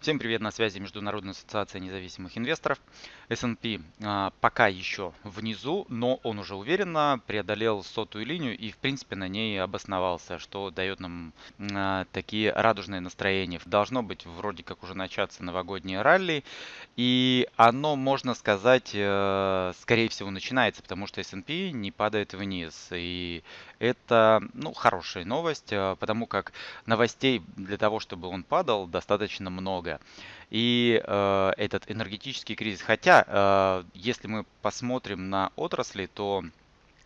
Всем привет, на связи Международная ассоциация независимых инвесторов. S&P а, пока еще внизу, но он уже уверенно преодолел сотую линию и в принципе на ней обосновался, что дает нам а, такие радужные настроения. Должно быть вроде как уже начаться новогоднее ралли и оно, можно сказать, э, скорее всего начинается, потому что S&P не падает вниз. И это ну, хорошая новость, э, потому как новостей для того, чтобы он падал, достаточно много много. И э, этот энергетический кризис, хотя э, если мы посмотрим на отрасли, то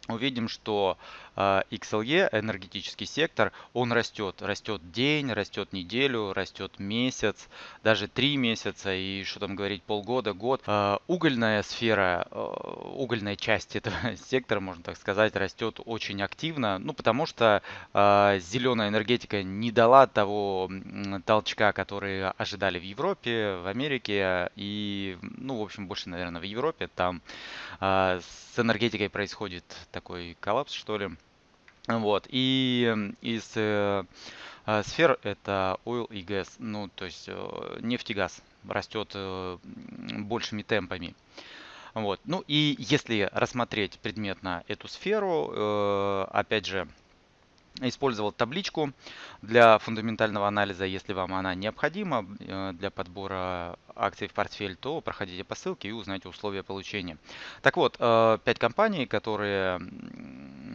увидим, что а, XLE, энергетический сектор, он растет. Растет день, растет неделю, растет месяц, даже три месяца и что там говорить, полгода, год. А, угольная сфера, а, угольная часть этого сектора, можно так сказать, растет очень активно, ну потому что зеленая энергетика не дала того толчка, который ожидали в Европе, в Америке и, ну, в общем, больше, наверное, в Европе. Там с энергетикой происходит такой коллапс, что ли. Вот. И из э, э, сфер это oil и газ, ну, то есть э, нефть и газ растет э, большими темпами. Вот. Ну и если рассмотреть предметно эту сферу, э, опять же, использовал табличку для фундаментального анализа. Если вам она необходима э, для подбора акций в портфель, то проходите по ссылке и узнайте условия получения. Так вот, 5 э, компаний, которые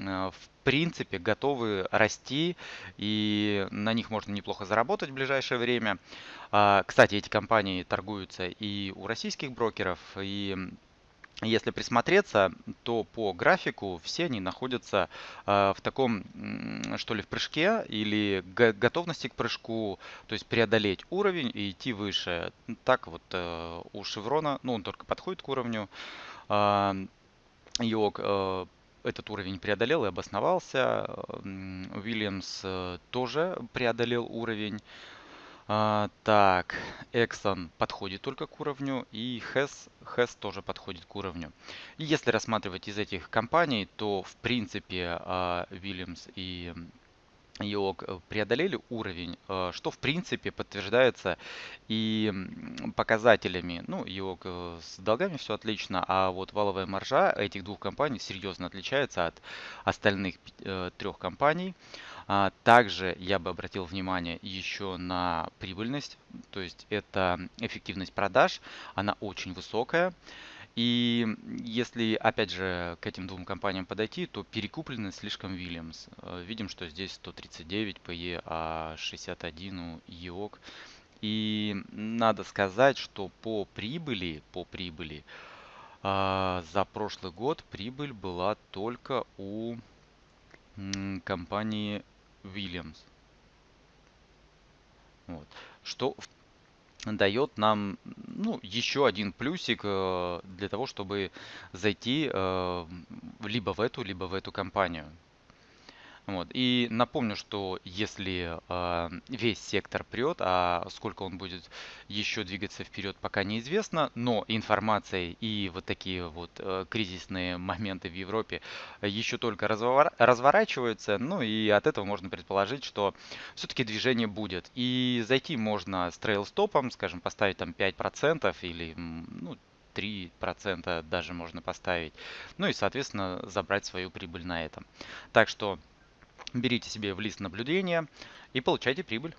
в принципе готовы расти и на них можно неплохо заработать в ближайшее время. А, кстати, эти компании торгуются и у российских брокеров, и если присмотреться, то по графику все они находятся э, в таком, что ли, в прыжке или готовности к прыжку, то есть преодолеть уровень и идти выше. Так вот э, у Шеврона, ну он только подходит к уровню, Йог э, этот уровень преодолел и обосновался. Уильямс тоже преодолел уровень. А, так, Exxon подходит только к уровню, и Hess, Hess тоже подходит к уровню. Если рассматривать из этих компаний, то в принципе а, Williams и ИОК э, преодолели уровень, э, что в принципе подтверждается и показателями. Ну, ИОК э, с долгами все отлично, а вот валовая маржа этих двух компаний серьезно отличается от остальных трех компаний. А, также я бы обратил внимание еще на прибыльность, то есть это эффективность продаж, она очень высокая. И если, опять же, к этим двум компаниям подойти, то перекуплены слишком Williams. Э, видим, что здесь 139 PE, а 61 у EOC. И надо сказать, что по прибыли, по прибыли, а, за прошлый год прибыль была только у компании Williams. Вот. Что дает нам ну, еще один плюсик э, для того, чтобы зайти э, либо в эту, либо в эту компанию. Вот. И напомню, что если э, весь сектор прет, а сколько он будет еще двигаться вперед, пока неизвестно, но информация и вот такие вот э, кризисные моменты в Европе еще только развор разворачиваются, ну и от этого можно предположить, что все-таки движение будет. И зайти можно с трейл-стопом, скажем, поставить там 5% или ну, 3% даже можно поставить. Ну и, соответственно, забрать свою прибыль на этом. Так что берите себе в лист наблюдения и получайте прибыль.